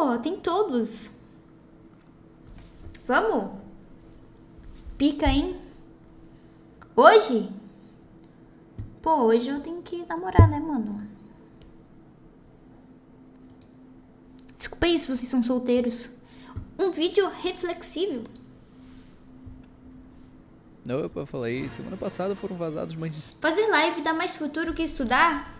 Pô, tem todos. Vamos? Pica, hein? Hoje? Pô, hoje eu tenho que namorar, né, mano? Desculpa aí se vocês são solteiros. Um vídeo reflexivo Não, eu falei, semana passada foram vazados mais de... Fazer live dá mais futuro que estudar?